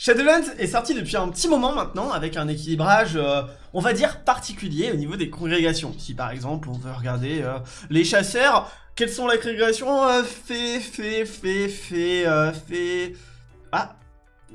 Shadowlands est sorti depuis un petit moment maintenant avec un équilibrage, euh, on va dire, particulier au niveau des congrégations. Si par exemple on veut regarder euh, les chasseurs, quelles sont les congrégations euh, Fait, fait, fait, fait, fait... Ah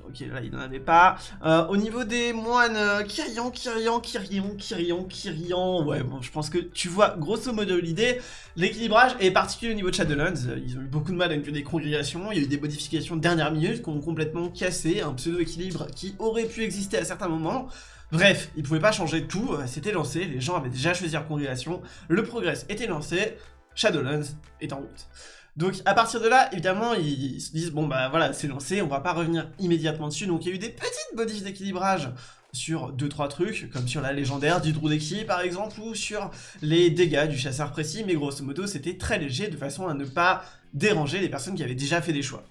Ok, là, il n'en avait pas. Euh, au niveau des moines, euh, Kyrian, Kyrian, Kyrian, Kyrian, Kyrian... Ouais, bon, je pense que tu vois grosso modo l'idée. L'équilibrage est particulier au niveau de Shadowlands. Ils ont eu beaucoup de mal avec des congrégations. Il y a eu des modifications de dernière minute qui ont complètement cassé un pseudo-équilibre qui aurait pu exister à certains moments. Bref, ils pouvaient pas changer tout, euh, c'était lancé, les gens avaient déjà choisi leur congrégation, le progress était lancé, Shadowlands est en route. Donc à partir de là, évidemment, ils, se disent, bon bah voilà, c'est lancé, on va pas revenir immédiatement dessus, donc il y a eu des petites modifs d'équilibrage sur 2-3 trucs, comme sur la légendaire du Drudeki par exemple, ou sur les dégâts du chasseur précis, mais grosso modo c'était très léger de façon à ne pas déranger les personnes qui avaient déjà fait des choix.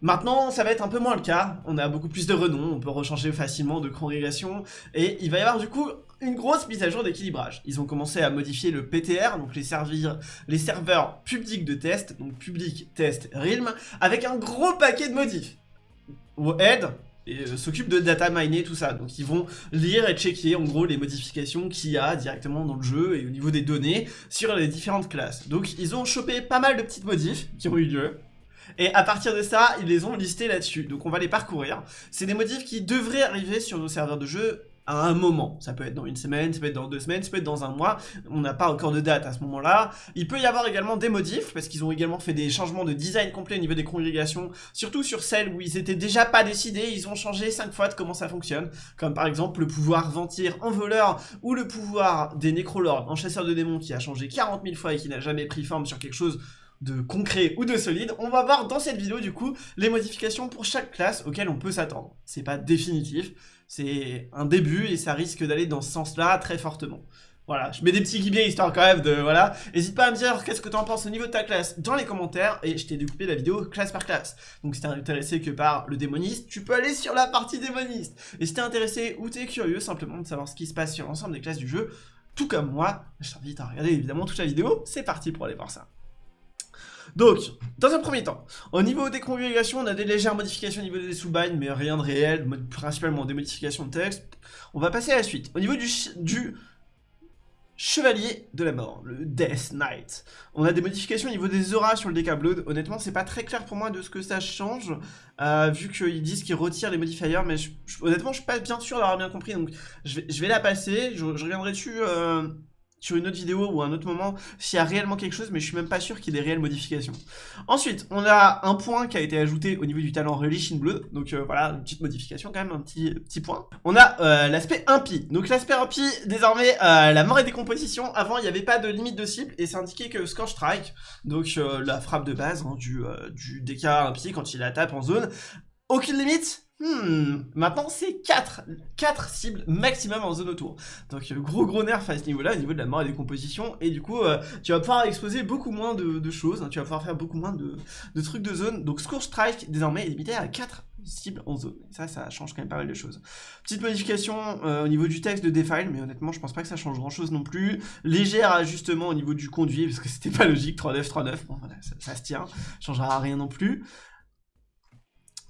Maintenant, ça va être un peu moins le cas, on a beaucoup plus de renom, on peut rechanger facilement de congrégation, et il va y avoir du coup une grosse mise à jour d'équilibrage. Ils ont commencé à modifier le PTR, donc les, serveurs publics de test, donc public, test, realm, avec un gros paquet de modifs. Head euh, s'occupe de data miner, tout ça. Donc ils vont lire et checker en gros les modifications qu'il y a directement dans le jeu et au niveau des données sur les différentes classes. Donc ils ont chopé pas mal de petites modifs qui ont eu lieu. Et à partir de ça, ils les ont listés là-dessus. Donc on va les parcourir. C'est des modifs qui devraient arriver sur nos serveurs de jeu à un moment. Ça peut être dans une semaine, ça peut être dans deux semaines, ça peut être dans un mois. On n'a pas encore de date à ce moment-là. Il peut y avoir également des modifs, parce qu'ils ont également fait des changements de design complet au niveau des congrégations, surtout sur celles où ils étaient déjà pas décidés, ils ont changé 5 fois de comment ça fonctionne, comme par exemple le pouvoir ventir en voleur, ou le pouvoir des nécrolords en chasseur de démons qui a changé 40 000 fois et qui n'a jamais pris forme sur quelque chose de concret ou de solide, on va voir dans cette vidéo du coup les modifications pour chaque classe auxquelles on peut s'attendre. C'est pas définitif, c'est un début et ça risque d'aller dans ce sens-là très fortement. Voilà, je mets des petits guillemets histoire quand même de... Voilà, n'hésite pas à me dire qu'est-ce que tu en penses au niveau de ta classe dans les commentaires et je t'ai découpé la vidéo classe par classe. Donc si t'es intéressé que par le démoniste, tu peux aller sur la partie démoniste. Et si t'es intéressé ou t'es curieux simplement de savoir ce qui se passe sur l'ensemble des classes du jeu, tout comme moi, je t'invite à regarder évidemment toute la vidéo, c'est parti pour aller voir ça. Donc, dans un premier temps, au niveau des congrégations, on a des légères modifications au niveau des sous-binds, mais rien de réel, principalement des modifications de texte. On va passer à la suite. Au niveau du, Chevalier de la Mort, le Death Knight. On a des modifications au niveau des auras sur le DK Blood. Honnêtement, c'est pas très clair pour moi de ce que ça change, euh, vu qu'ils disent qu'ils retirent les modifiers, mais honnêtement, je suis pas bien sûr d'avoir bien compris, donc je vais, la passer. Je, reviendrai dessus euh, sur une autre vidéo ou un autre moment s'il y a réellement quelque chose, mais je suis même pas sûr qu'il y ait des réelles modifications. Ensuite, on a un point qui a été ajouté au niveau du talent Relish in Blood, donc euh, voilà, une petite modification quand même, un petit, petit point. On a euh, l'aspect impie, donc l'aspect impie, désormais, euh, la mort et décomposition, avant il n'y avait pas de limite de cible, et c'est indiqué que Scorch Strike, donc la frappe de base hein, du, du DK impie quand il la tape en zone, aucune limite, Hmm, maintenant c'est 4, 4 cibles maximum en zone autour. Donc euh, gros gros nerf à ce niveau-là, au niveau de la mort et des compositions, et du coup euh, tu vas pouvoir exposer beaucoup moins de, choses, hein. tu vas pouvoir faire beaucoup moins de, trucs de zone. Donc Scourge Strike désormais est limité à 4 cibles en zone. Et ça, ça change quand même pas mal de choses. Petite modification euh, au niveau du texte de Defile, mais honnêtement je pense pas que ça change grand chose non plus. Légère ajustement au niveau du conduit, parce que c'était pas logique, 3-9, 3-9, bon voilà, ça, ça se tient, changera rien non plus.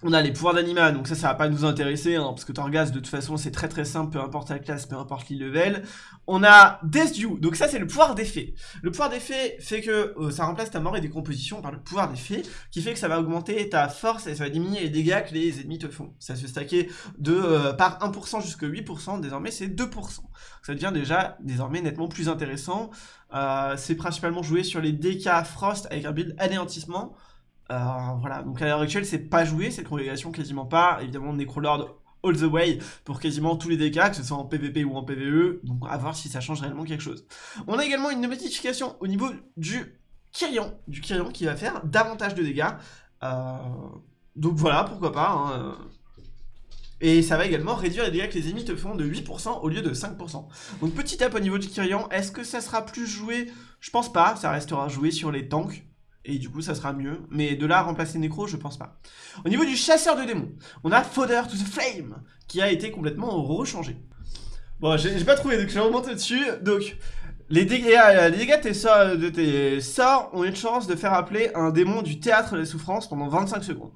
On a les pouvoirs d'anima, donc ça, ça va pas nous intéresser, hein, parce que Torghast, de toute façon, c'est très très simple, peu importe la classe, peu importe le On a Death donc ça, c'est le pouvoir d'effet. Le pouvoir d'effet fait que euh, ça remplace ta mort et décomposition par le pouvoir d'effet, qui fait que ça va augmenter ta force et ça va diminuer les dégâts que les ennemis te font. Ça se stacker de euh, par 1% jusqu'à 8%, désormais c'est 2%. Ça devient déjà désormais nettement plus intéressant. Euh, c'est principalement joué sur les DK Frost avec un build anéantissement, euh, voilà, donc à l'heure actuelle, c'est pas joué, cette congrégation quasiment pas. Évidemment, Necrolord all the way pour quasiment tous les dégâts, que ce soit en PvP ou en PvE, donc à voir si ça change réellement quelque chose. On a également une modification au niveau du Kyrian, du Kyrian qui va faire davantage de dégâts. Euh, donc voilà, pourquoi pas. Hein. Et ça va également réduire les dégâts que les ennemis te font de 8% au lieu de 5%. Donc petit up au niveau du Kyrian, est-ce que ça sera plus joué? Je pense pas, ça restera joué sur les tanks et du coup ça sera mieux. Mais de là remplacer Necro, je pense pas. Au niveau du chasseur de démons, on a Fodder to the Flame, qui a été complètement rechangé. Bon, j'ai pas trouvé, donc je vais remonter dessus. Donc, les dégâts, euh, les dégâts de, tes sorts, de tes sorts ont une chance de faire appeler un démon du théâtre des souffrances pendant 25 secondes.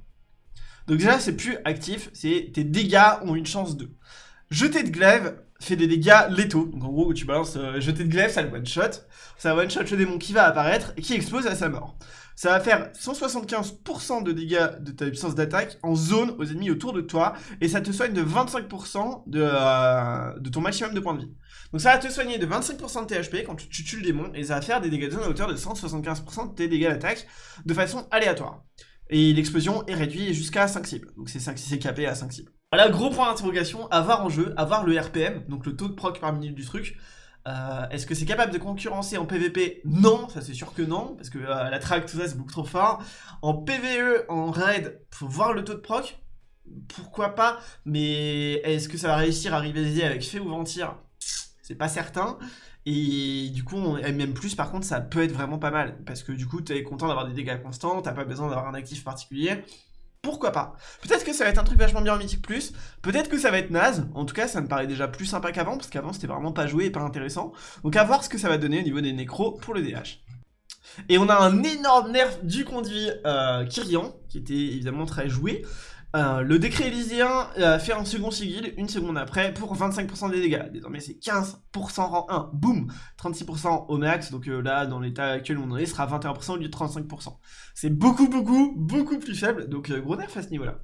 Donc déjà, c'est plus actif, c'est tes dégâts ont une chance de. Jeter de glaive fait des dégâts létaux. Donc en gros, tu balances euh, jeter de glaive, ça le one-shot. Ça one-shot le démon qui va apparaître et qui explose à sa mort. Ça va faire 175% de dégâts de ta puissance d'attaque en zone aux ennemis autour de toi. Et ça te soigne de 25% de, euh, de ton maximum de points de vie. Donc ça va te soigner de 25% de tes HP quand tu, tues le démon. Et ça va faire des dégâts de zone à hauteur de 175% de tes dégâts d'attaque de façon aléatoire. Et l'explosion est réduite jusqu'à 5 cibles. Donc c'est 5 c'est capé à 5 cibles. Voilà, gros point d'interrogation, avoir en jeu, avoir le RPM, donc le taux de proc par minute du truc. Euh, Est-ce que c'est capable de concurrencer en PVP Non, ça c'est sûr que non, parce que euh, la track, tout ça, c'est beaucoup trop fort. En PVE, en raid, faut voir le taux de proc. Pourquoi pas Mais est-ce que ça va réussir à rivaliser avec Fée ou Ventir? C'est pas certain. Et du coup, même plus, par contre, ça peut être vraiment pas mal. Parce que du coup, t'es content d'avoir des dégâts constants, t'as pas besoin d'avoir un actif particulier pourquoi pas Peut-être que ça va être un truc vachement bien en Mythique Plus, peut-être que ça va être naze, en tout cas ça me paraît déjà plus sympa qu'avant, parce qu'avant c'était vraiment pas joué et pas intéressant. Donc à voir ce que ça va donner au niveau des nécros pour le DH. Et on a un énorme nerf du conduit euh, Kyrian, qui était évidemment très joué, euh, le décret élyséen a fait un second sigil une seconde après pour 25% des dégâts. Désormais c'est 15% rang 1, boum 36% au max, donc euh, là dans l'état actuel où on en est, sera 21% au lieu de 35%. C'est beaucoup beaucoup beaucoup plus faible, donc euh, gros nerf à ce niveau-là.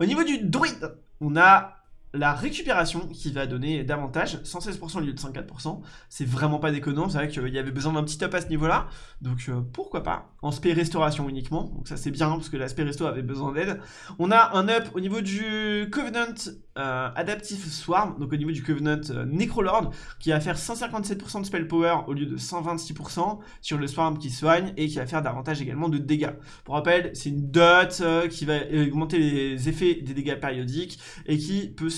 Au niveau du druide, on a la récupération qui va donner davantage, 116% au lieu de 104%, c'est vraiment pas déconnant, c'est vrai qu'il y avait besoin d'un petit up à ce niveau-là, donc euh, pourquoi pas, en spé restauration uniquement, donc ça c'est bien parce que l'aspect resto avait besoin d'aide. On a un up au niveau du Covenant euh, Adaptive Swarm, donc au niveau du Covenant euh, Necrolord, qui va faire 157% de spell power au lieu de 126% sur le Swarm qui soigne, et qui va faire davantage également de dégâts. Pour rappel, c'est une dot qui va augmenter les effets des dégâts périodiques, et qui peut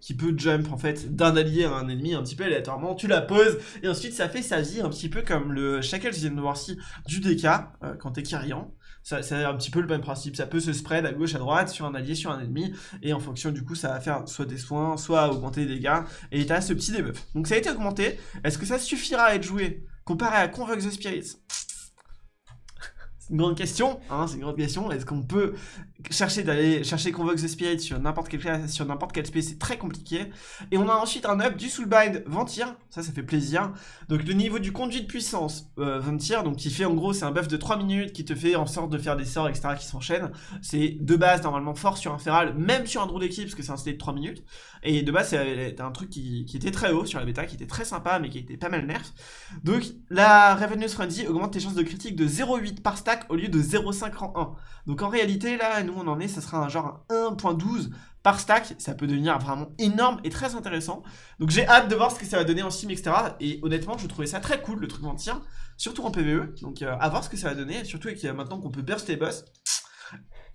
qui peut jump en fait d'un allié à un ennemi un petit peu aléatoirement, tu la poses et ensuite ça fait sa vie un petit peu comme le Shackles voir si du DK euh, quand t'es Kyrian. C'est un petit peu le même principe, ça peut se spread à gauche, à droite, sur un allié, sur un ennemi, et en fonction du coup ça va faire soit des soins, soit augmenter les dégâts, et t'as ce petit debuff. Donc ça a été augmenté, est-ce que ça suffira à être joué comparé à Convoke the Spirits? Une grande question, hein, c'est une grande question. Est-ce qu'on peut chercher d'aller chercher Convoke the Spirit sur n'importe classe, sur n'importe quel SP, c'est très compliqué. Et on a ensuite un up du Soulbind Ventir, ça ça fait plaisir. Donc le niveau du conduit de puissance euh, Ventir, donc qui fait en gros c'est un buff de 3 minutes qui te fait en sorte de faire des sorts etc qui s'enchaînent. C'est de base normalement fort sur un feral, même sur un draw d'équipe parce que c'est un stade de 3 minutes. Et de base c'est un truc qui, était très haut sur la bêta, qui était très sympa mais qui était pas mal nerf. Donc la Ravenous Frenzy augmente tes chances de critique de 0,8 par au lieu de 0,5 en 1. Donc en réalité, là, nous on en est, ça sera un genre 1.12 par stack, ça peut devenir vraiment énorme et très intéressant. Donc j'ai hâte de voir ce que ça va donner en sim, etc. Et honnêtement, je trouvais ça très cool, le truc mentir, surtout en PvE. Donc euh, à voir ce que ça va donner, surtout avec euh, maintenant qu'on peut burst les boss.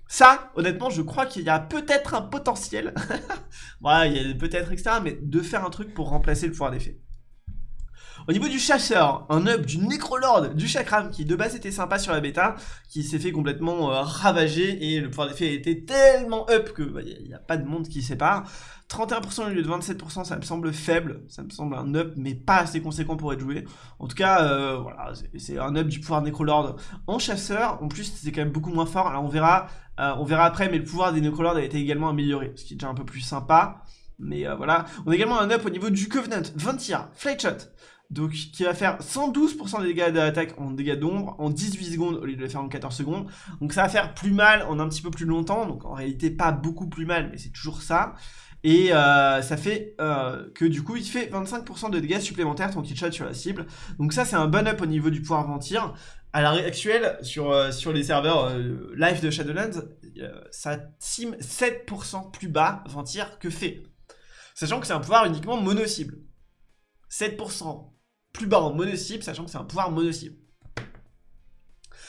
Ça, honnêtement, je crois qu'il y a peut-être un potentiel. voilà, il y a peut-être, etc. Mais de faire un truc pour remplacer le pouvoir d'effet. Au niveau du chasseur, un up du Necrolord du Chakram qui de base était sympa sur la bêta, qui s'est fait complètement euh, ravager et le pouvoir d'effet était tellement up que il bah, n'y a, pas de monde qui sépare. 31% au lieu de 27%, ça me semble faible, ça me semble un up mais pas assez conséquent pour être joué. En tout cas, euh, voilà, c'est un up du pouvoir Necrolord en chasseur. En plus, c'est quand même beaucoup moins fort. Alors on verra, euh, on verra après, mais le pouvoir des Necrolords a été également amélioré, ce qui est déjà un peu plus sympa. Mais voilà, on a également un up au niveau du Covenant, 20 tirs, Flight Shot donc qui va faire 112% des dégâts d'attaque en dégâts d'ombre en 18 secondes au lieu de le faire en 14 secondes. Donc ça va faire plus mal en un petit peu plus longtemps, donc en réalité pas beaucoup plus mal, mais c'est toujours ça. Et euh, ça fait euh, que du coup il fait 25% de dégâts supplémentaires tant qu'il shot sur la cible. Donc ça c'est un bon up au niveau du pouvoir mentir. À l'heure actuelle, sur, euh, sur les serveurs live de Shadowlands, ça sim 7% plus bas Ventir que fait. Sachant que c'est un pouvoir uniquement mono-cible. 7% plus bas en mono-cible, sachant que c'est un pouvoir mono-cible.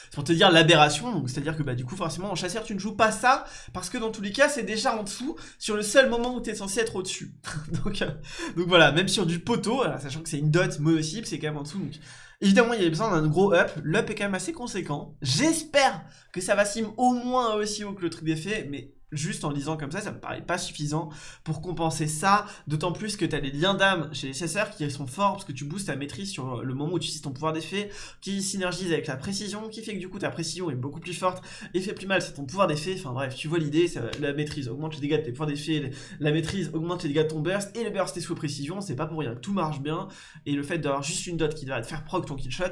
C'est pour te dire l'aberration, c'est-à-dire que bah du coup forcément en chasseur tu ne joues pas ça, parce que dans tous les cas c'est déjà en dessous, sur le seul moment où tu es censé être au-dessus. donc, euh, donc voilà, même sur du poteau, sachant que c'est une dot mono-cible, c'est quand même en dessous. Donc, évidemment il y a besoin d'un gros up, l'up est quand même assez conséquent. J'espère que ça va sim au moins aussi haut que le truc d'effet, mais juste en lisant comme ça, ça me paraît pas suffisant pour compenser ça, d'autant plus que tu as liens d'âme chez les chasseurs qui sont forts parce que tu boostes ta maîtrise sur le moment où tu utilises ton pouvoir d'effet, qui synergise avec la précision, qui fait que du coup ta précision est beaucoup plus forte et fait plus mal, c'est ton pouvoir d'effet, enfin bref, tu vois l'idée, la maîtrise augmente les dégâts de tes pouvoirs d'effet, la maîtrise augmente les dégâts de ton burst, et le burst est sous précision, c'est pas pour rien, tout marche bien, et le fait d'avoir juste une dot qui va te faire proc ton kill shot,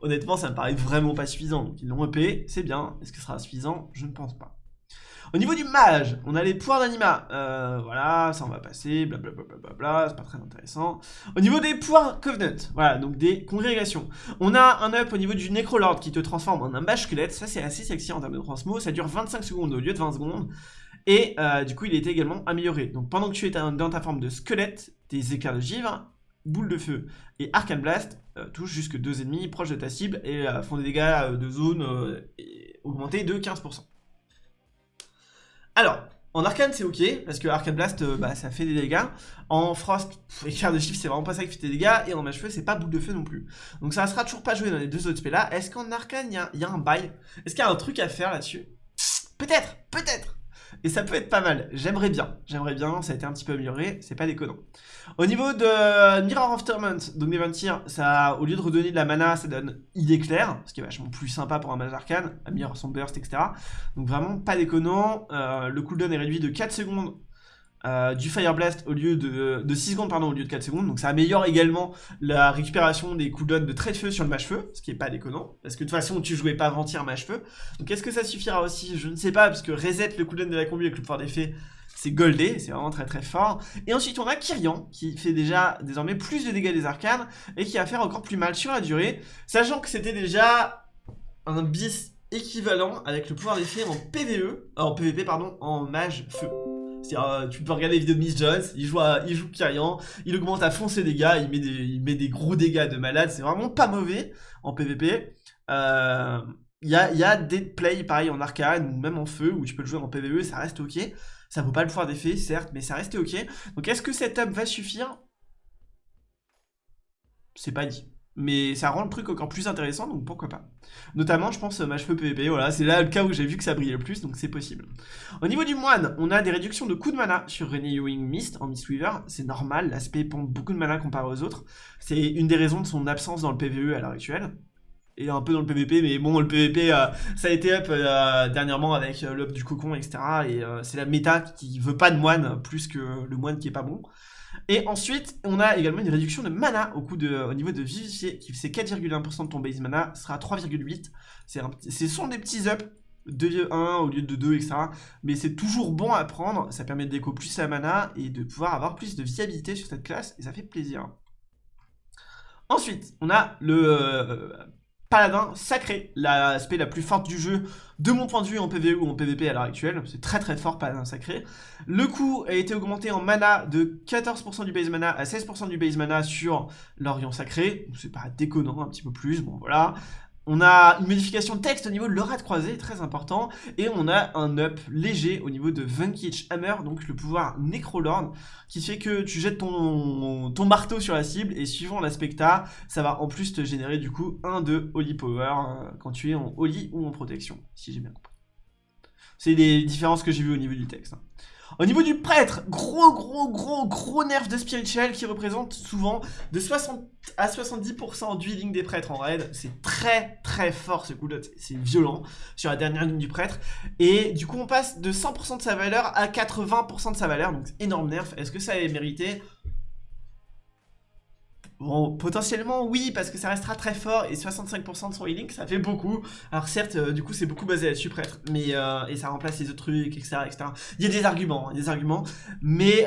honnêtement ça me paraît vraiment pas suffisant, donc ils l'ont EP, c'est bien, est-ce que ce sera suffisant? Je ne pense pas. Au niveau du mage, on a les pouvoirs d'anima. Euh, voilà, ça on va passer, blablabla, c'est pas très intéressant. Au niveau des pouvoirs Covenant, voilà, donc des congrégations. On a un up au niveau du Necrolord qui te transforme en un mage squelette. Ça c'est assez sexy en termes de transmo, ça dure 25 secondes au lieu de 20 secondes. Et euh, du coup, il est également amélioré. Donc pendant que tu es dans ta forme de squelette, tes éclairs de givre, boule de feu et Arcane Blast euh, touchent jusque deux ennemis proches de ta cible et font des dégâts de zone augmentés de 15%. Alors, en arcane c'est ok, parce que arcane blast euh, bah, ça fait des dégâts. En frost, éclair de chiffre c'est vraiment pas ça qui fait des dégâts, et en mage feu c'est pas boule de feu non plus. Donc ça sera toujours pas joué dans les deux autres spells là. Est-ce qu'en arcane il y, y, a un bail? Est-ce qu'il y a un truc à faire là-dessus? Peut-être, peut-être et ça peut être pas mal, j'aimerais bien, j'aimerais bien, ça a été un petit peu amélioré, c'est pas déconnant. Au niveau de Mirror of Torment, donc Neventir, ça, au lieu de redonner de la mana, ça donne idée claire, ce qui est vachement plus sympa pour un mage arcane, Mirror son burst, etc. Donc vraiment pas déconnant, euh, le cooldown est réduit de 4 secondes euh, du Fire Blast au lieu de, de 6 secondes pardon au lieu de 4 secondes donc ça améliore également la récupération des cooldowns de trait de feu sur le mage feu ce qui est pas déconnant parce que de toute façon tu jouais pas avant-hier mage feu donc est-ce que ça suffira aussi? Je ne sais pas parce que reset le cooldown de la combi avec le pouvoir d'effet c'est goldé, c'est vraiment très très fort. Et ensuite on a Kyrian, qui fait déjà désormais plus de dégâts des arcanes, et qui va faire encore plus mal sur la durée, sachant que c'était déjà un bis équivalent avec le pouvoir d'effet en PVE, euh, en PVP pardon, en mage feu. Euh, tu peux regarder les vidéos de Miss Jones, il joue, il joue Kyrian, il augmente à fond ses dégâts, il met des, il met des gros dégâts de malade, c'est vraiment pas mauvais en PvP. Euh, il y, a, y a des plays pareil en arcane ou même en feu où tu peux le jouer en PvE, ça reste ok. Ça vaut pas le pouvoir d'effet, certes, mais ça reste ok. Donc est-ce que cette up va suffire? C'est pas dit mais ça rend le truc encore plus intéressant, donc pourquoi pas. Notamment, je pense, mage feu PvP, voilà, c'est là le cas où j'ai vu que ça brillait le plus, donc c'est possible. Au niveau du moine, on a des réductions de coûts de mana sur Renewing Mist en Mistweaver, c'est normal, l'aspect prend beaucoup de mana comparé aux autres, c'est une des raisons de son absence dans le PvE à l'heure actuelle. Et un peu dans le PvP, mais bon, le PvP, euh, ça a été up euh, dernièrement avec euh, l'up du cocon, etc. Et c'est la méta qui veut pas de moine, plus que le moine qui est pas bon. Et ensuite, on a également une réduction de mana au, de, au niveau de vivifier, qui fait 4,1% de ton base mana, sera 3,8. Ce sont des petits ups, 2,1 au lieu de 2, etc. Mais c'est toujours bon à prendre, ça permet de déco plus la mana et de pouvoir avoir plus de viabilité sur cette classe, et ça fait plaisir. Ensuite, on a le euh, paladin sacré, l'aspect la plus forte du jeu, de mon point de vue en PvE ou en PvP à l'heure actuelle. C'est très très fort, paladin sacré. Le coût a été augmenté en mana de 14% du base mana à 16% du base mana sur l'Orient sacré. C'est pas déconnant, un petit peu plus, bon voilà. On a une modification de texte au niveau de l'aura de croisée, très important, et on a un up léger au niveau de Vanquish Hammer, donc le pouvoir Necrolord, qui fait que tu jettes ton, marteau sur la cible, et suivant l'aspecta, ça va en plus te générer du coup un de Holy Power euh, quand tu es en Holy ou en protection, si j'ai bien compris. C'est les différences que j'ai vues au niveau du texte. Hein. Au niveau du prêtre, gros gros gros gros nerf de spirituel qui représente souvent de 60 à 70% du healing des prêtres en raid. C'est très très fort ce coup de c'est violent sur la dernière ligne du prêtre. Et du coup on passe de 100% de sa valeur à 80% de sa valeur, donc énorme nerf. Est-ce que ça est mérité? Bon, potentiellement oui, parce que ça restera très fort, et 65% de son healing, ça fait beaucoup. Alors certes, euh, du coup, c'est beaucoup basé là-dessus, prêtre, mais, euh, et ça remplace les autres trucs, etc., etc. Il y a des arguments, hein, des arguments, mais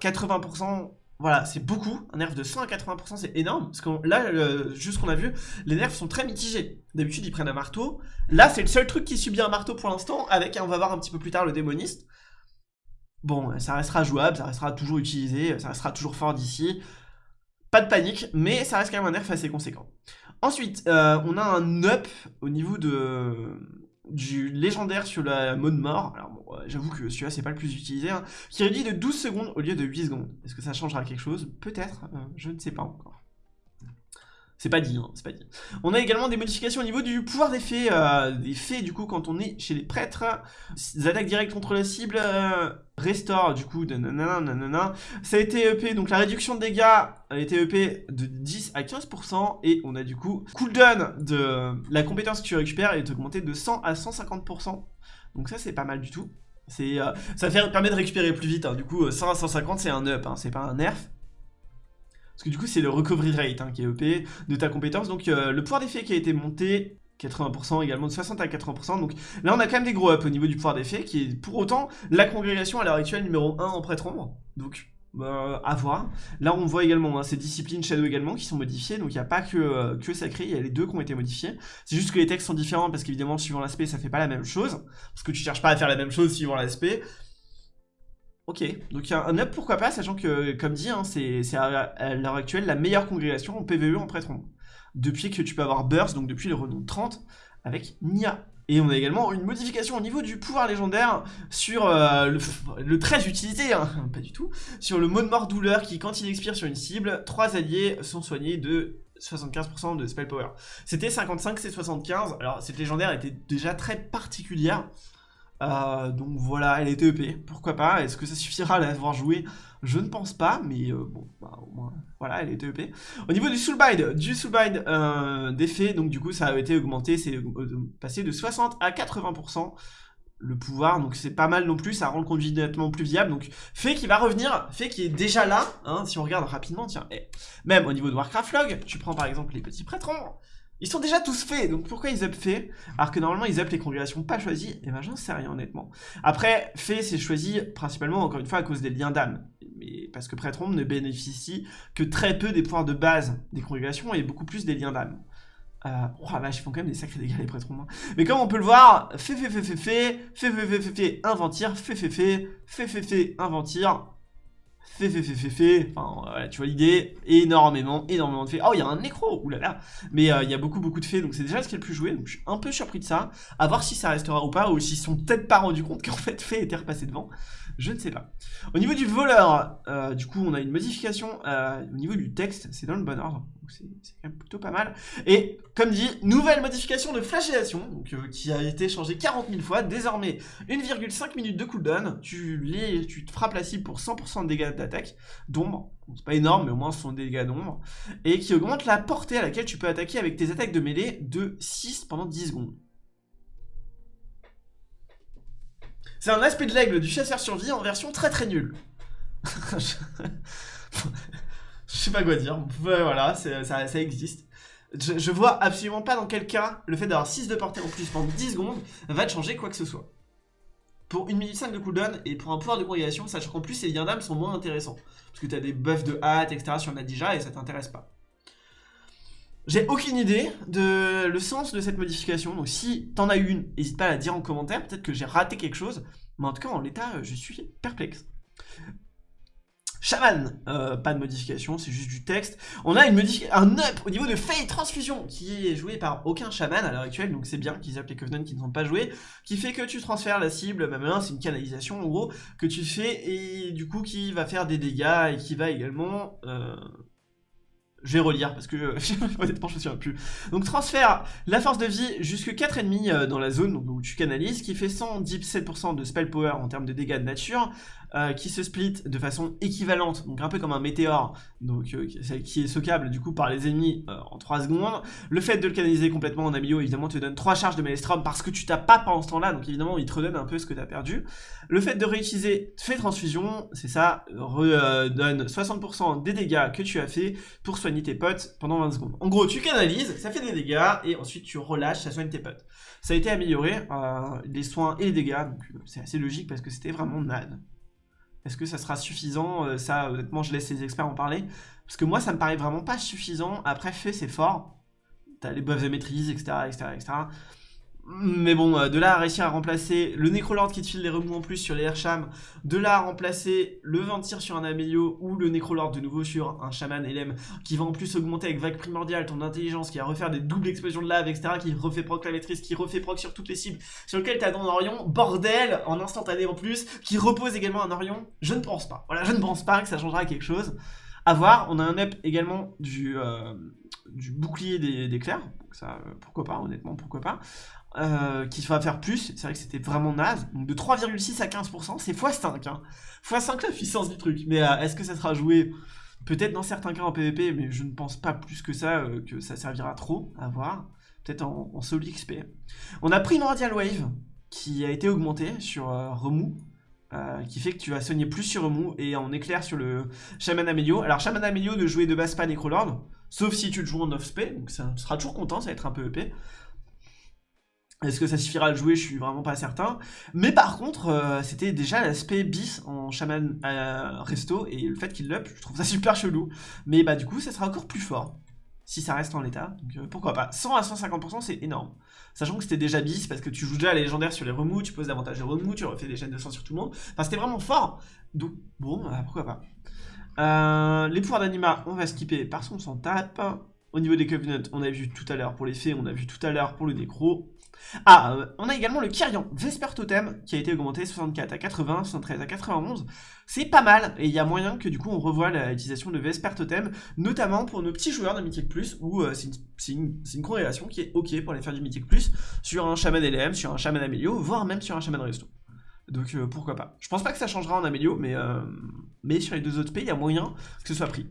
80%, euh, voilà, c'est beaucoup. Un nerf de 100 à 80%, c'est énorme, parce que là, juste ce qu'on a vu, les nerfs sont très mitigés. D'habitude, ils prennent un marteau. Là, c'est le seul truc qui subit un marteau pour l'instant, avec, on va voir un petit peu plus tard, le démoniste. Bon, ça restera jouable, ça restera toujours utilisé, ça restera toujours fort d'ici. Pas de panique, mais ça reste quand même un nerf assez conséquent. Ensuite, euh, on a un up au niveau de du légendaire sur la mode mort. Alors bon, j'avoue que celui-là c'est pas le plus utilisé, hein, qui réduit de 12 secondes au lieu de 8 secondes. Est-ce que ça changera quelque chose? Peut-être, euh, je ne sais pas encore. C'est pas dit, hein, c'est pas dit. On a également des modifications au niveau du pouvoir des fées. Euh, des fées, du coup, quand on est chez les prêtres. Des attaques directes contre la cible. Euh, restore, du coup, nanana, nanana. Ça a été EP, donc la réduction de dégâts a été EP de 10 à 15%. Et on a du coup, cooldown de la compétence que tu récupères est augmenté de 100 à 150%. Donc ça, c'est pas mal du tout. Euh, ça permet de récupérer plus vite. Hein. Du coup, 100 à 150, c'est un up, hein. c'est pas un nerf. Parce que du coup, c'est le recovery rate hein, qui est EP de ta compétence. Donc, euh, le pouvoir d'effet qui a été monté, 80% également, de 60 à 80%. Donc là, on a quand même des gros ups au niveau du pouvoir d'effet, qui est pour autant la congrégation à l'heure actuelle numéro 1 en prêtre ombre. Donc, bah, à voir. Là, on voit également hein, ces disciplines Shadow également qui sont modifiées. Donc, il n'y a pas que, euh, que Sacré, il y a les deux qui ont été modifiés. C'est juste que les textes sont différents parce qu'évidemment, suivant l'aspect, ça fait pas la même chose. Parce que tu cherches pas à faire la même chose suivant l'aspect. Ok, donc un up pourquoi pas, sachant que, comme dit, hein, c'est à, l'heure actuelle la meilleure congrégation en PvE en prêtre Depuis que tu peux avoir Burst, donc depuis le renom 30, avec Nia. Et on a également une modification au niveau du pouvoir légendaire sur euh, le, très utilisé, hein, pas du tout, sur le mode mort douleur qui, quand il expire sur une cible, trois alliés sont soignés de 75% de spell power. C'était 55, c'est 75. Alors cette légendaire était déjà très particulière. Euh, donc voilà, elle est EP, pourquoi pas Est-ce que ça suffira à l'avoir joué Je ne pense pas, mais euh, bon, bah, au moins, voilà, elle est EP. Au niveau du soulbind, du soulbind euh, d'effet, donc du coup ça a été augmenté, c'est passé de 60 à 80% le pouvoir, donc c'est pas mal non plus, ça rend le conduit nettement plus viable, donc fait qui va revenir, fait qui est déjà là, hein, si on regarde rapidement, tiens, eh, même au niveau de Warcraft Log, tu prends par exemple les petits prêtres ils sont déjà tous faits, donc pourquoi ils up fait Alors que normalement ils up les congrégations pas choisies, et eh ben j'en sais rien honnêtement. Après, fait c'est choisi principalement encore une fois à cause des liens d'âme. Mais parce que Prêtre ne bénéficie que très peu des pouvoirs de base des congrégations et beaucoup plus des liens d'âme. Euh, oh vache, ils font quand même des sacrés dégâts les prêtres hein. Mais comme on peut le voir, fait fait fait fait fait, fait fait fait fait fait, inventir, fait fait fait, fait fait fait, inventir, fait, fait, fait, fait, enfin, tu vois l'idée, énormément, énormément de faits. Oh, il y a un nécro, oulala, mais euh, il y a beaucoup, beaucoup de faits, donc c'est déjà ce qui est le plus joué, donc je suis un peu surpris de ça, à voir si ça restera ou pas, ou s'ils sont peut-être pas rendus compte qu'en fait, fait était repassé devant, je ne sais pas. Au niveau du voleur, euh, du coup, on a une modification euh, au niveau du texte, c'est dans le bon ordre, donc c'est quand même plutôt pas mal. Et comme dit, nouvelle modification de flagellation, donc, euh, qui a été changée 40 000 fois, désormais 1,5 minutes de cooldown, tu, les, tu te frappes la cible pour 100% de dégâts d'attaque, d'ombre, c'est pas énorme, mais au moins ce sont des dégâts d'ombre, et qui augmente la portée à laquelle tu peux attaquer avec tes attaques de mêlée de 6 pendant 10 secondes. C'est un aspect de l'aigle du chasseur survie en version très très nulle. je sais pas quoi dire. voilà, ça, existe. Je, vois absolument pas dans quel cas le fait d'avoir 6 de portée en plus pendant 10 secondes va te changer quoi que ce soit. Pour 1 minute 5 de cooldown et pour un pouvoir de progression, sachant qu'en plus les liens d'âme sont moins intéressants. Parce que tu as des buffs de hâte, etc. sur Nadija et ça t'intéresse pas. J'ai aucune idée de le sens de cette modification, donc si t'en as une, n'hésite pas à la dire en commentaire, peut-être que j'ai raté quelque chose, mais en tout cas en l'état, je suis perplexe. Shaman, euh, pas de modification, c'est juste du texte. On a une un up au niveau de Fate Transfusion qui est joué par aucun Shaman à l'heure actuelle, donc c'est bien qu'ils appellent les Covenants qui ne sont pas joués, qui fait que tu transfères la cible, même là c'est une canalisation en gros, que tu fais et du coup qui va faire des dégâts et qui va également... Euh, je vais relire parce que honnêtement je me souviens plus. Donc transfère la force de vie jusque 4 ennemis euh, dans la zone où tu canalises, qui fait 117% de spell power en termes de dégâts de nature, euh, qui se split de façon équivalente, donc un peu comme un météore, donc euh, qui est soquable du coup par les ennemis euh, en 3 secondes. Le fait de le canaliser complètement en amélio évidemment te donne 3 charges de Maelstrom parce que tu t'as pas pendant ce temps-là, donc évidemment il te redonne un peu ce que tu as perdu. Le fait de réutiliser fait transfusion, c'est ça, redonne 60% des dégâts que tu as fait pour soigner tes potes pendant 20 secondes. En gros tu canalises, ça fait des dégâts et ensuite tu relâches, ça soigne tes potes. Ça a été amélioré, les soins et les dégâts, donc c'est assez logique parce que c'était vraiment NAD. Est-ce que ça sera suffisant? Euh, Ça, honnêtement, je laisse les experts en parler. Parce que moi, ça me paraît vraiment pas suffisant. Après, fait, c'est fort. T'as les buffs de maîtrise, etc., etc., etc. Mais bon, euh, de là à réussir à remplacer le Necrolord qui te file les remous en plus sur les Airsham, de là à remplacer le Ventir sur un Amélio ou le Necrolord de nouveau sur un Shaman LM qui va en plus augmenter avec Vague Primordiale ton intelligence, qui va refaire des doubles explosions de lave, etc., qui refait proc la maîtrise, qui refait proc sur toutes les cibles sur lesquelles t'as ton Orion, bordel, en instantané en plus, qui repose également un Orion, je ne pense pas. Voilà, je ne pense pas que ça changera quelque chose. A voir, on a un up également du... Euh, du bouclier donc ça, pourquoi pas, honnêtement, pourquoi pas, euh, qui va faire plus, c'est vrai que c'était vraiment naze, donc de 3,6 à 15%, c'est x5, hein. x5 la puissance du truc, mais est-ce que ça sera joué? Peut-être dans certains cas en PvP, mais je ne pense pas plus que ça, que ça servira trop, à voir, peut-être en, en solo XP. On a Radial Wave, qui a été augmenté sur Remou, euh, qui fait que tu vas soigner plus sur remous et en éclair sur le Shaman Amélio. Alors Shaman Amélio ne jouer de base pas Necrolord, sauf si tu le joues en off-spé, donc ça sera toujours content, ça va être un peu EP. Est-ce que ça suffira à le jouer? Je suis vraiment pas certain. Mais par contre, euh, c'était déjà l'aspect bis en Shaman euh, Resto, et le fait qu'il l'up, je trouve ça super chelou. Mais bah du coup, ça sera encore plus fort si ça reste en l'état. Donc euh, pourquoi pas? 100 à 150%, c'est énorme. Sachant que c'était déjà bis, parce que tu joues déjà à légendaire sur les remous, tu poses davantage de remous, tu refais des chaînes de sang sur tout le monde. Enfin, c'était vraiment fort. Donc, bon, bah, pourquoi pas? Euh, les pouvoirs d'anima, on va skipper parce qu'on s'en tape. Au niveau des Covenants, on a vu tout à l'heure pour les fées, on a vu tout à l'heure pour le nécro. Ah, euh, on a également le Kyrian Vesper Totem qui a été augmenté 64 à 80, 73 à 91. C'est pas mal et il y a moyen que du coup on revoie l'utilisation de Vesper Totem, notamment pour nos petits joueurs de Mythic Plus où euh, c'est une, une, corrélation qui est ok pour aller faire du Mythic Plus sur un Shaman LM, sur un Shaman Amélio, voire même sur un Shaman Resto. Donc euh, pourquoi pas. Je pense pas que ça changera en Amélio, mais, mais sur les deux autres pays, il y a moyen que ce soit pris.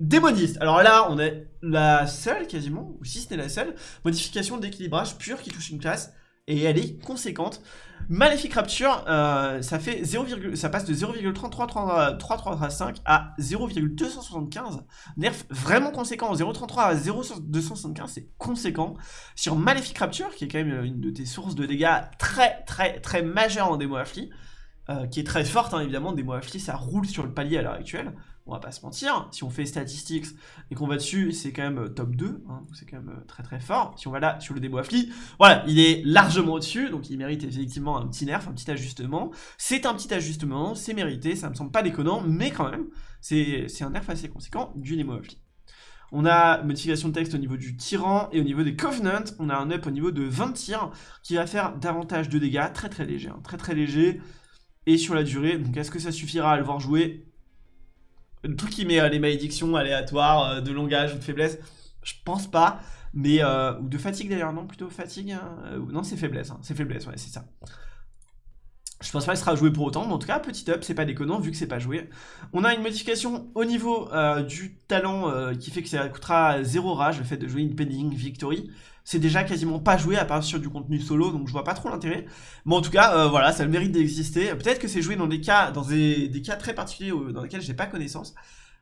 Démoniste. Alors là, on est la seule quasiment, ou si ce n'est la seule, modification d'équilibrage pure qui touche une classe. Et elle est conséquente. Maléfique Rapture, euh, ça fait 0, ça passe de 0,3335 à 0,275. Nerf vraiment conséquent. 0,33 à 0,275, c'est conséquent. Sur Maléfique Rapture, qui est quand même une de tes sources de dégâts très très très majeures en démo affli, euh, qui est très forte hein, évidemment, démo affli, ça roule sur le palier à l'heure actuelle on va pas se mentir, si on fait statistics et qu'on va dessus, c'est quand même euh, top 2, hein, c'est quand même euh, très très fort. Si on va là sur le démo affli, voilà, il est largement au-dessus, donc il mérite effectivement un petit nerf, un petit ajustement. C'est un petit ajustement, c'est mérité, ça me semble pas déconnant, mais quand même, c'est un nerf assez conséquent du démo affli. On a modification de texte au niveau du tyran et au niveau des covenants, on a un up au niveau de 20 tirs qui va faire davantage de dégâts, très très léger, hein, très très léger. Et sur la durée, donc est-ce que ça suffira à le voir jouer? Truc qui met euh, les malédictions aléatoires euh, de langage ou de faiblesse, je pense pas. Mais, euh, ou de fatigue d'ailleurs, non, plutôt fatigue. Hein, non, c'est faiblesse, hein, c'est faiblesse, ouais, c'est ça. Je pense pas qu'il sera joué pour autant, mais en tout cas, petit up, c'est pas déconnant vu que c'est pas joué. On a une modification au niveau du talent qui fait que ça coûtera 0 rage, le fait de jouer une pending victory c'est déjà quasiment pas joué à part sur du contenu solo, donc je vois pas trop l'intérêt. Mais en tout cas, euh, voilà, ça a le mérite d'exister. Peut-être que c'est joué dans des cas, dans des, cas très particuliers dans lesquels j'ai pas connaissance.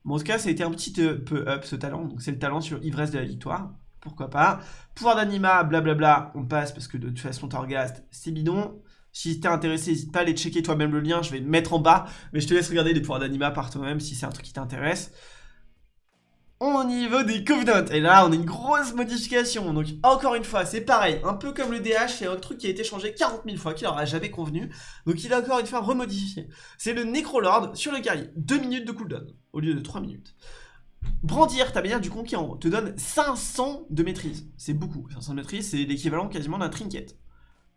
Mais en tout cas, ça a été un petit peu up ce talent. Donc c'est le talent sur Ivresse de la Victoire. Pourquoi pas? Pouvoir d'anima, blablabla, on passe parce que de toute façon, Torghast, c'est bidon. Si t'es intéressé, n'hésite pas à aller checker toi-même le lien, je vais le mettre en bas. Mais je te laisse regarder les pouvoirs d'anima par toi-même si c'est un truc qui t'intéresse au niveau des Covenants. Et là, on a une grosse modification. Donc, encore une fois, c'est pareil. Un peu comme le DH, c'est un truc qui a été changé 40 000 fois, qui leur a jamais convenu. Donc, il a encore une fois remodifié. C'est le Necrolord sur le guerrier. 2 minutes de cooldown, au lieu de 3 minutes. Brandir ta bannière du conquérant te donne 500 de maîtrise. C'est beaucoup. 500 de maîtrise, c'est l'équivalent quasiment d'un trinket.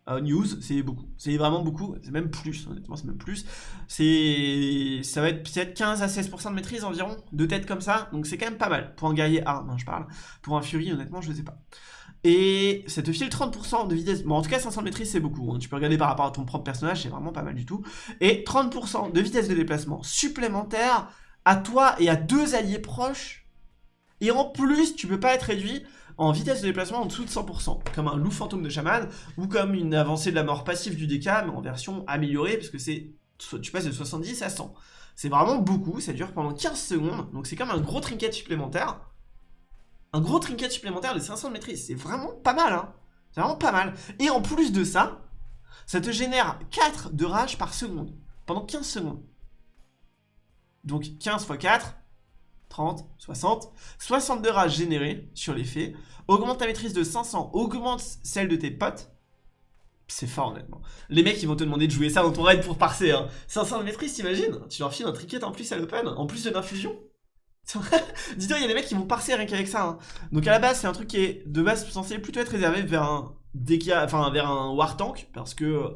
Euh, news, c'est beaucoup. C'est vraiment beaucoup. C'est même plus, honnêtement, c'est même plus. Ça va être peut-être 15 à 16% de maîtrise environ, de tête comme ça. Donc c'est quand même pas mal. Pour un guerrier arme, hein, je parle. Pour un Fury, honnêtement, je sais pas. Et ça te file 30% de vitesse. Bon, en tout cas, 500 de maîtrise, c'est beaucoup. Hein. Tu peux regarder par rapport à ton propre personnage, c'est vraiment pas mal du tout. Et 30% de vitesse de déplacement supplémentaire à toi et à deux alliés proches. Et en plus, tu peux pas être réduit en vitesse de déplacement en dessous de 100%, comme un loup fantôme de chaman, ou comme une avancée de la mort passive du DK, mais en version améliorée, parce que c'est tu passes de 70 à 100. C'est vraiment beaucoup, ça dure pendant 15 secondes, donc c'est comme un gros trinket supplémentaire. Un gros trinket supplémentaire de 500 de maîtrise, c'est vraiment pas mal, hein C'est vraiment pas mal. Et en plus de ça, ça te génère 4 de rage par seconde, pendant 15 secondes. Donc 15 x 4, 30, 60, 62 rages générées sur les faits, augmente ta maîtrise de 500, augmente celle de tes potes, c'est fort honnêtement. Les mecs ils vont te demander de jouer ça dans ton raid pour parser, hein. 500 de maîtrise t'imagines? Tu leur files un tricket en plus à l'open, en plus de l'infusion Dis-toi, il y a des mecs qui vont parser rien qu'avec ça. Hein. Donc à la base, c'est un truc qui est de base censé plutôt être réservé vers un enfin vers un war tank parce que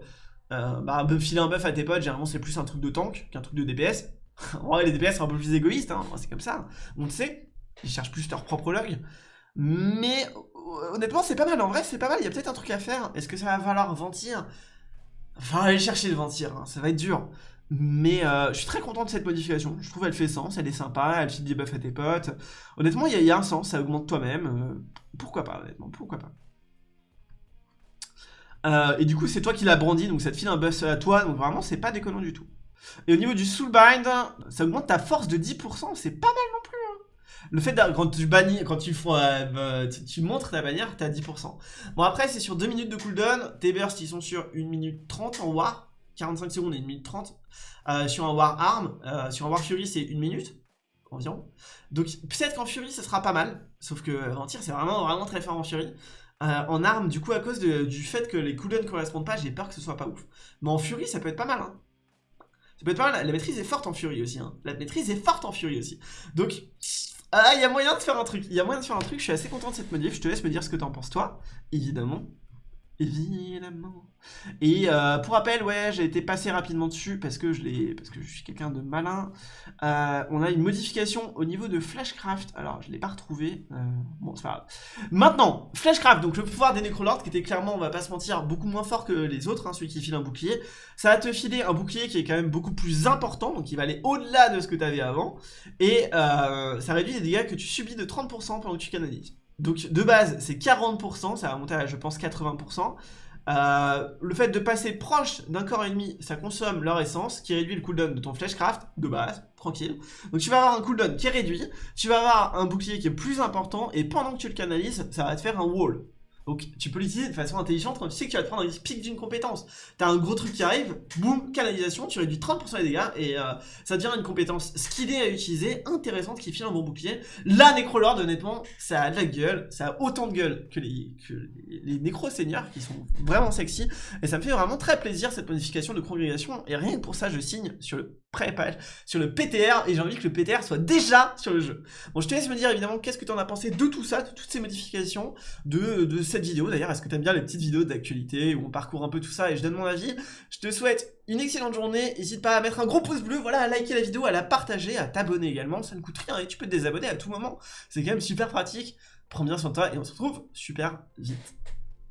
euh, bah, filer un buff à tes potes, généralement c'est plus un truc de tank qu'un truc de DPS. Ouais, les DPS sont un peu plus égoïstes, hein. c'est comme ça. On le sait. Ils cherchent plus leur propre log. Mais honnêtement, c'est pas mal. En vrai, c'est pas mal. Il y a peut-être un truc à faire. Est-ce que ça va falloir ventir? Enfin, aller chercher le ventir. Hein. Ça va être dur. Mais euh, je suis très content de cette modification. Je trouve elle fait sens, elle est sympa, elle file des buffs à tes potes. Honnêtement, il y, a un sens, ça augmente toi-même. Euh, pourquoi pas, honnêtement, pourquoi pas. Euh, et du coup, c'est toi qui l'as brandi, donc ça te file un buff à toi, donc vraiment, c'est pas déconnant du tout. Et au niveau du Soulbind, ça augmente ta force de 10%, c'est pas mal non plus. Hein. Le fait quand tu bannis, quand tu, bah, tu, montres ta bannière, t'as 10%. Bon après, c'est sur 2 minutes de cooldown, tes bursts ils sont sur 1 minute 30 en war, 45 secondes et 1 minute 30. Euh, sur un War Arm, euh, sur un War Fury, c'est 1 minute environ. Donc peut-être qu'en Fury, ça sera pas mal. Sauf que en tir, c'est vraiment, vraiment très fort en Fury. Euh, en arme, du coup, à cause du fait que les cooldowns correspondent pas, j'ai peur que ce soit pas ouf. Mais en Fury, ça peut être pas mal. Hein. Ça peut être pas mal. La maîtrise est forte en Fury aussi. Hein. La maîtrise est forte en Fury aussi. Donc, ah, il y a moyen de faire un truc. Il y a moyen de faire un truc. Je suis assez content de cette modif. Je te laisse me dire ce que t'en penses, toi, évidemment. Évidemment. Et euh, pour rappel, ouais, j'ai été passé rapidement dessus parce que je parce que je suis quelqu'un de malin. Euh, on a une modification au niveau de Flashcraft. Alors, je l'ai pas retrouvé. Euh, bon, c'est pas grave. Maintenant, Flashcraft, donc le pouvoir des Necrolords qui était clairement, on va pas se mentir, beaucoup moins fort que les autres, hein, celui qui file un bouclier. Ça va te filer un bouclier qui est quand même beaucoup plus important, donc il va aller au-delà de ce que tu avais avant. Et ça réduit les dégâts que tu subis de 30% pendant que tu canalises. Donc de base, c'est 40%, ça va monter à, je pense, 80%. Euh, le fait de passer proche d'un corps ennemi, ça consomme leur essence, qui réduit le cooldown de ton flashcraft, de base, tranquille. Donc tu vas avoir un cooldown qui est réduit, tu vas avoir un bouclier qui est plus important, et pendant que tu le canalises, ça va te faire un wall. Donc tu peux l'utiliser de façon intelligente quand tu sais que tu vas te prendre un pic d'une compétence. T'as un gros truc qui arrive, boum, canalisation, tu réduis 30% des dégâts et euh, ça devient une compétence skillée à utiliser, intéressante, qui file un bon bouclier. La Necrolord, honnêtement, ça a de la gueule, ça a autant de gueule que les, que les Nécro-Seigneurs qui sont vraiment sexy. Et ça me fait vraiment très plaisir cette modification de congrégation. Et rien que pour ça, je signe sur le pré-page, sur le PTR, et j'ai envie que le PTR soit déjà sur le jeu. Bon, je te laisse me dire évidemment qu'est-ce que tu en as pensé de tout ça, de toutes ces modifications, de, cette vidéo d'ailleurs. Est-ce que tu bien les petites vidéos d'actualité où on parcourt un peu tout ça et je donne mon avis? Je te souhaite une excellente journée. N'hésite pas à mettre un gros pouce bleu, voilà, à liker la vidéo, à la partager, à t'abonner également. Ça ne coûte rien et tu peux te désabonner à tout moment. C'est quand même super pratique. Prends bien soin de toi et on se retrouve super vite.